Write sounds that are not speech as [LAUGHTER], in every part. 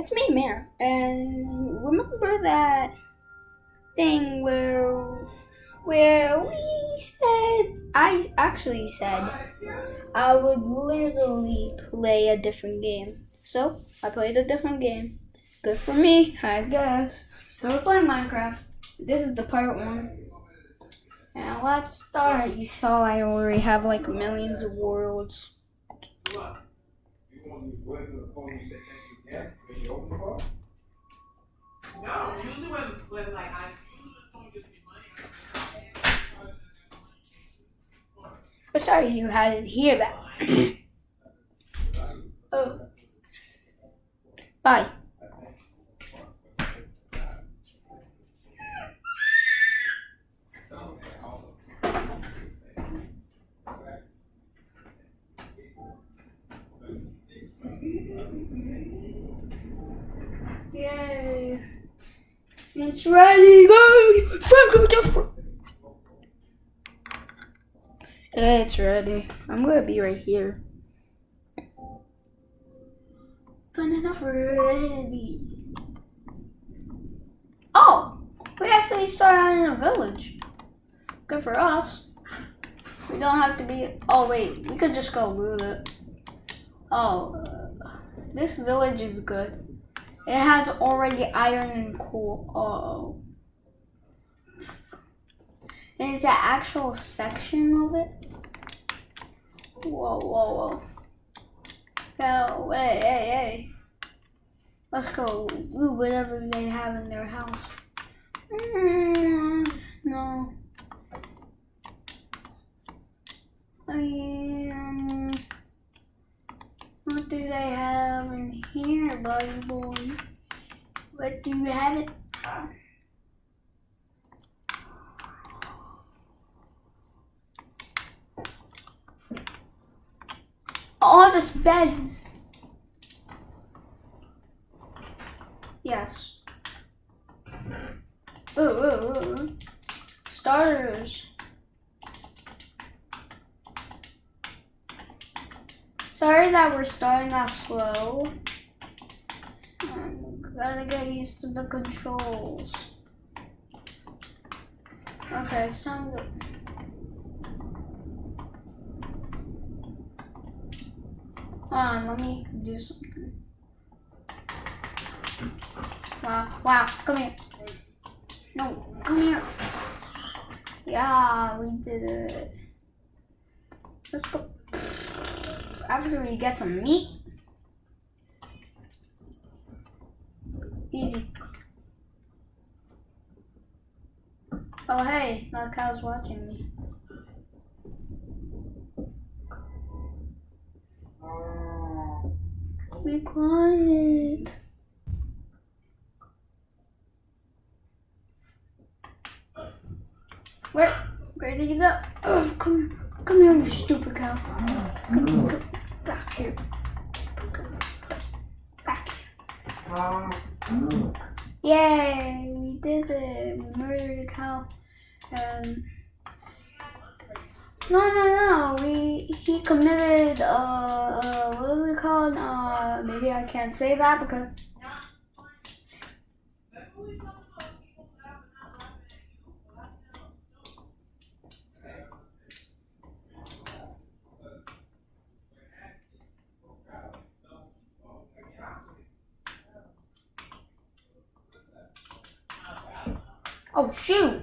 it's me, Mayor. And remember that thing where where we said I actually said I would literally play a different game. So I played a different game. Good for me, I guess. Never playing Minecraft. This is the part one. And let's start. You saw I already have like millions of worlds. No, usually when, when like I usually phone gives me money, right? But sorry you had to hear that. [COUGHS] [COUGHS] oh. Bye. Yay. It's ready, guys! Welcome to it's ready. I'm gonna be right here. Banana ready. Oh! We actually started in a village. Good for us. We don't have to be... Oh, wait. We could just go loot it. Oh. Uh, this village is good. It has already iron and coal. Oh. Is that actual section of it? Whoa, whoa, whoa. Go, hey, hey, hey. Let's go do whatever they have in their house. Mm, no. Um, what do they have in here, buddy boy? What do you have it? all just beds. Yes. Ooh, ooh, ooh. Starters. Sorry that we're starting off slow. Gotta get used to the controls. Okay, it's time to... Hold on, let me do something. Wow, wow, come here. No, come here. Yeah, we did it. Let's go. After we get some meat. Easy. Oh hey, that cow's watching me. Be quiet. Where? Where did you go? Oh, come, come here, you stupid cow. Come, come back here. Come back here. Yay! We did it. We murdered a cow. Um. No, no, no. We he committed. Uh, uh what was it called? Uh, maybe I can't say that because. Oh shoot!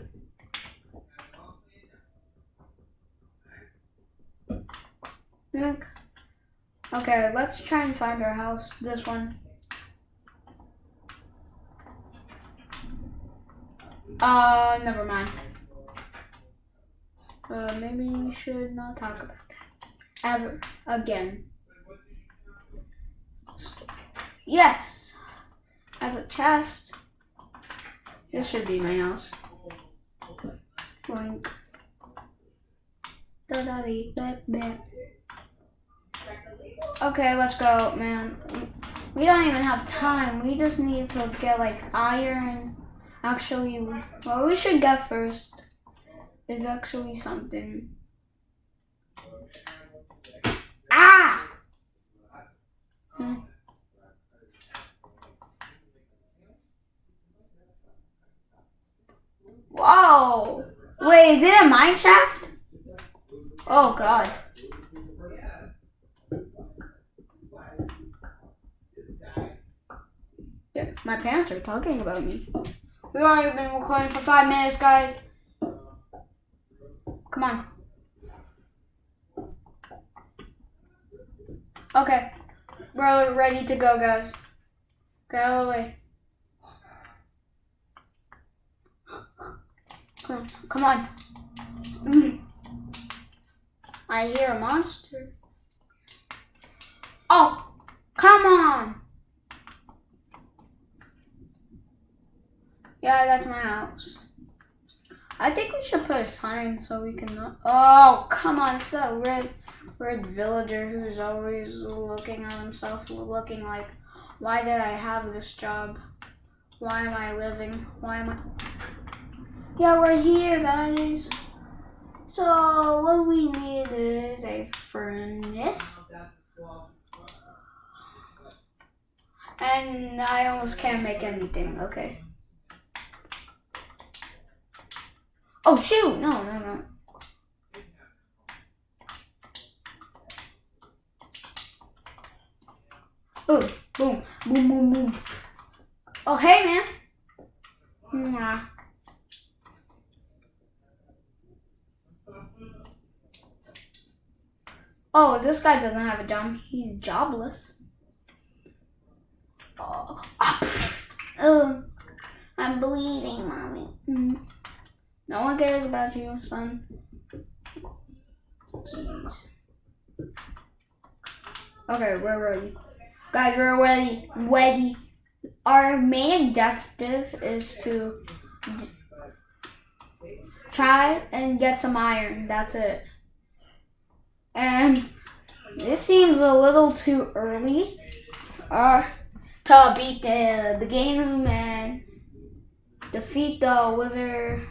Okay, let's try and find our house. This one. Uh, never mind. Uh, maybe we should not talk about that. Ever. Again. Yes! Has a chest. This should be my house. Boink. Da da dee. Okay, let's go, man. We don't even have time. We just need to get like iron. Actually, what we should get first is actually something. Ah! Hmm. Oh! Wait, is it a mine shaft? Oh god. Yeah, my parents are talking about me. We've already been recording for five minutes, guys. Come on. Okay. We're ready to go, guys. Get out of the way. Come on. Come on. Mm. [LAUGHS] I hear a monster. Oh, come on. Yeah, that's my house. I think we should put a sign so we can not. Oh, come on. It's that red, red villager who's always looking at himself, looking like, why did I have this job? Why am I living? Why am I. Yeah, we're here, guys. So, what we need is a furnace. And I almost can't make anything. Okay. Oh, shoot! No, no, no. Boom, boom, boom, boom, boom. Oh, hey, man. Mwah. Oh, this guy doesn't have a job. He's jobless. Oh, [LAUGHS] oh I'm bleeding, mommy. Mm. No one cares about you, son. Jeez. Okay, where were you? Guys, we're ready. Ready. Our main objective is to try and get some iron. That's it. And this seems a little too early. Uh, to beat the, the game and defeat the wizard